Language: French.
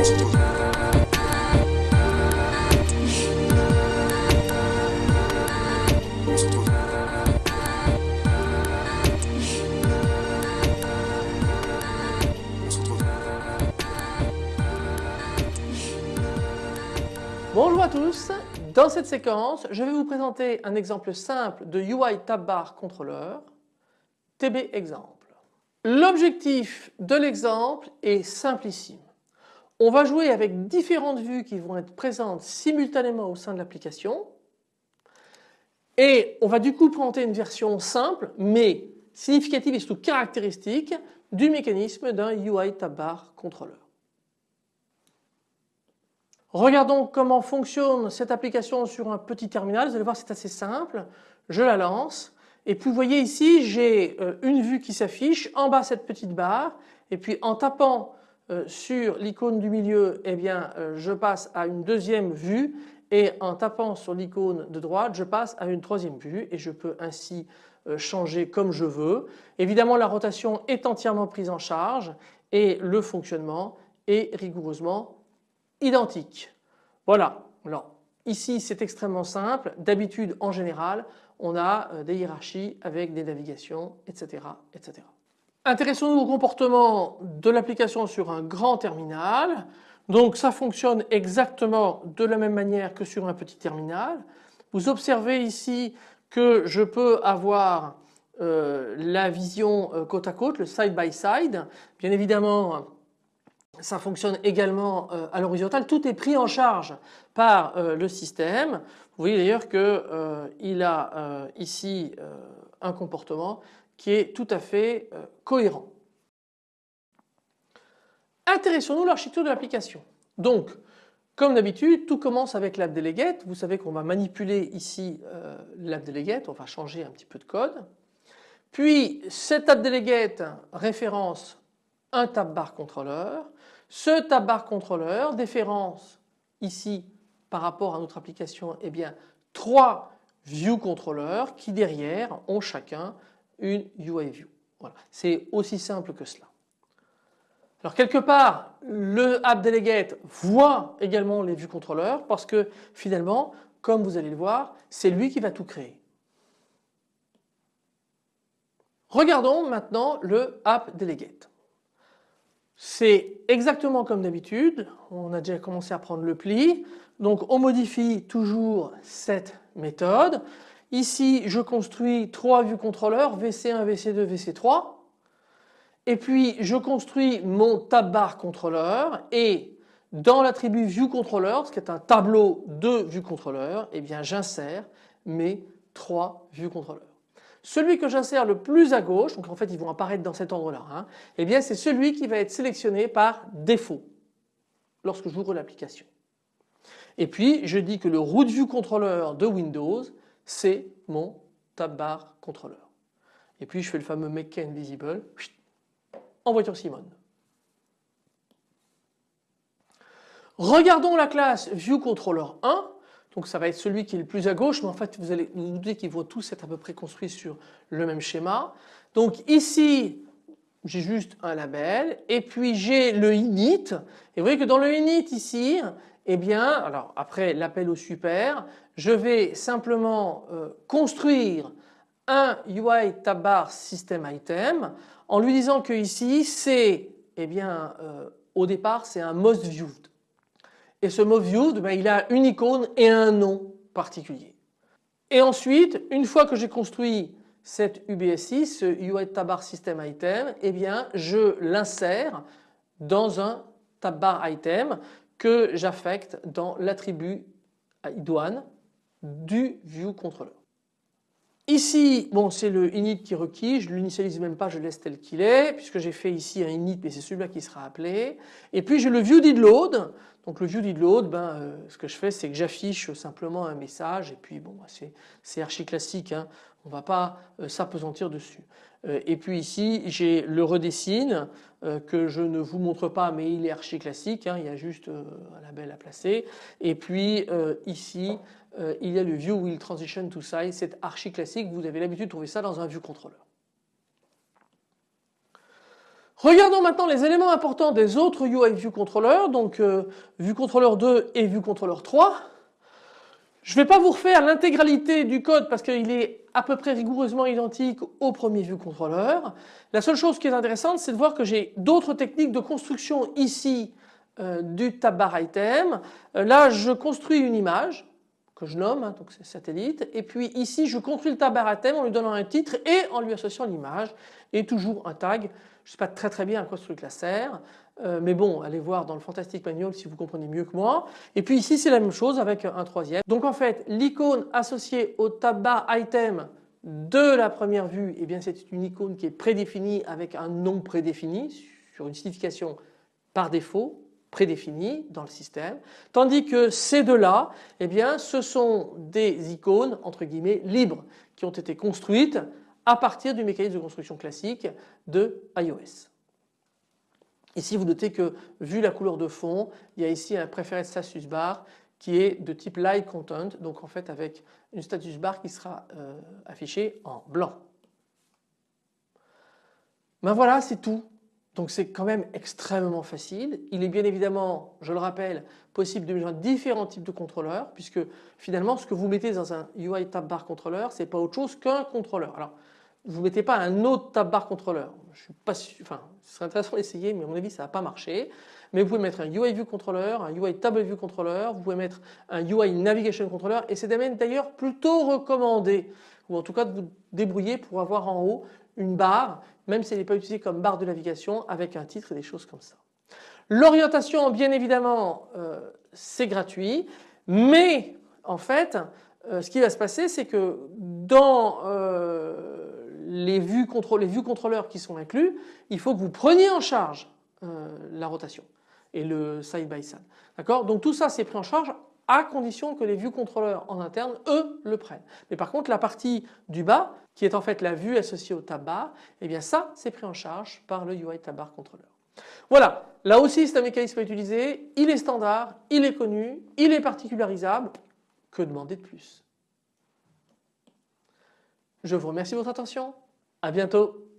Bonjour à tous, dans cette séquence je vais vous présenter un exemple simple de UI Tab Bar Controller, TB exemple. L'objectif de l'exemple est simplissime. On va jouer avec différentes vues qui vont être présentes simultanément au sein de l'application et on va du coup présenter une version simple mais significative et surtout caractéristique du mécanisme d'un UI Tab Bar Controller. Regardons comment fonctionne cette application sur un petit terminal. Vous allez voir c'est assez simple. Je la lance et puis vous voyez ici j'ai euh, une vue qui s'affiche en bas cette petite barre et puis en tapant euh, sur l'icône du milieu eh bien euh, je passe à une deuxième vue et en tapant sur l'icône de droite je passe à une troisième vue et je peux ainsi changer comme je veux. Évidemment la rotation est entièrement prise en charge et le fonctionnement est rigoureusement identique. Voilà. Alors ici c'est extrêmement simple. D'habitude en général on a euh, des hiérarchies avec des navigations etc. etc. Intéressons-nous au comportement de l'application sur un grand terminal. Donc ça fonctionne exactement de la même manière que sur un petit terminal. Vous observez ici que je peux avoir euh, la vision euh, côte à côte, le side by side. Bien évidemment ça fonctionne également euh, à l'horizontale, tout est pris en charge par le système. Vous voyez d'ailleurs qu'il a ici un comportement qui est tout à fait cohérent. Intéressons-nous à l'architecture de l'application. Donc comme d'habitude tout commence avec l'app delegate. Vous savez qu'on va manipuler ici l'app delegate, on va changer un petit peu de code. Puis cette app référence un tab bar controller. Ce tab bar controller déférence ici par rapport à notre application eh bien trois view controllers qui derrière ont chacun une UI view. Voilà, c'est aussi simple que cela. Alors quelque part le app delegate voit également les view controllers parce que finalement comme vous allez le voir c'est lui qui va tout créer. Regardons maintenant le app delegate. C'est exactement comme d'habitude, on a déjà commencé à prendre le pli, donc on modifie toujours cette méthode. Ici je construis trois vues contrôleurs VC1, VC2, VC3 et puis je construis mon tab bar contrôleur et dans l'attribut view controller, ce qui est un tableau de vue contrôleur, eh bien j'insère mes trois vues contrôleurs. Celui que j'insère le plus à gauche, donc en fait ils vont apparaître dans cet ordre-là, hein, eh bien c'est celui qui va être sélectionné par défaut lorsque j'ouvre l'application. Et puis je dis que le root view controller de Windows c'est mon tab bar controller. Et puis je fais le fameux make invisible en voiture Simone. Regardons la classe ViewController1 donc ça va être celui qui est le plus à gauche mais en fait vous allez vous doutez qu'ils vont tous être à peu près construits sur le même schéma. Donc ici j'ai juste un label et puis j'ai le init et vous voyez que dans le init ici eh bien alors après l'appel au super je vais simplement euh, construire un UI tab bar system item en lui disant que ici c'est eh bien euh, au départ c'est un most viewed et ce mot viewed, ben, il a une icône et un nom particulier. Et ensuite, une fois que j'ai construit cette UBSI, ce UI Tab System Item, eh bien je l'insère dans un tab bar item que j'affecte dans l'attribut douane du view controller. Ici, bon, c'est le init qui est requis, je ne l'initialise même pas, je laisse tel qu'il est, puisque j'ai fait ici un init, mais c'est celui-là qui sera appelé. Et puis j'ai le view. Donc le view ben, euh, ce que je fais, c'est que j'affiche simplement un message, et puis bon, c'est archi classique, hein. on ne va pas euh, s'apesantir dessus. Euh, et puis ici, j'ai le redessine que je ne vous montre pas, mais il est archi classique, hein. il y a juste un label à placer. Et puis ici, euh, il y a le View Will Transition to Size, c'est archi classique, vous avez l'habitude de trouver ça dans un View Controller. Regardons maintenant les éléments importants des autres UI View Controller, donc euh, View Controller 2 et View Controller 3. Je ne vais pas vous refaire l'intégralité du code parce qu'il est à peu près rigoureusement identique au premier View Controller. La seule chose qui est intéressante c'est de voir que j'ai d'autres techniques de construction ici euh, du tab bar item. Euh, là je construis une image que je nomme, hein, donc c'est satellite et puis ici je construis le bar item en lui donnant un titre et en lui associant l'image et toujours un tag. Je ne sais pas très très bien à quoi ce truc là sert euh, mais bon allez voir dans le Fantastic Manual si vous comprenez mieux que moi. Et puis ici c'est la même chose avec un troisième. Donc en fait l'icône associée au tab bar item de la première vue, eh bien c'est une icône qui est prédéfinie avec un nom prédéfini sur une signification par défaut prédéfinie dans le système, tandis que ces deux-là, eh bien ce sont des icônes entre guillemets libres qui ont été construites à partir du mécanisme de construction classique de iOS. Ici vous notez que vu la couleur de fond il y a ici un préféré status bar qui est de type light content donc en fait avec une status bar qui sera euh, affichée en blanc. Ben voilà c'est tout. Donc c'est quand même extrêmement facile. Il est bien évidemment, je le rappelle, possible de mettre différents types de contrôleurs puisque finalement ce que vous mettez dans un UI tab bar contrôleur c'est pas autre chose qu'un contrôleur. Alors vous ne mettez pas un autre tab bar contrôleur. Je suis pas enfin ce serait intéressant d'essayer mais à mon avis ça va pas marcher. Mais vous pouvez mettre un UI View Controller, un UI Table View Controller, vous pouvez mettre un UI Navigation Controller et c'est d'ailleurs plutôt recommandé ou en tout cas de vous débrouiller pour avoir en haut une barre même si elle n'est pas utilisée comme barre de navigation avec un titre et des choses comme ça. L'orientation bien évidemment euh, c'est gratuit mais en fait euh, ce qui va se passer c'est que dans euh, les vues, les vues contrôleurs qui sont inclus, il faut que vous preniez en charge la rotation et le side by side. D'accord? Donc tout ça c'est pris en charge à condition que les vues contrôleurs en interne eux le prennent. Mais par contre la partie du bas qui est en fait la vue associée au tab bar, eh bien ça c'est pris en charge par le UI tab bar. Voilà, là aussi c'est un mécanisme à utiliser, il est standard, il est connu, il est particularisable, que demander de plus? Je vous remercie de votre attention. À bientôt.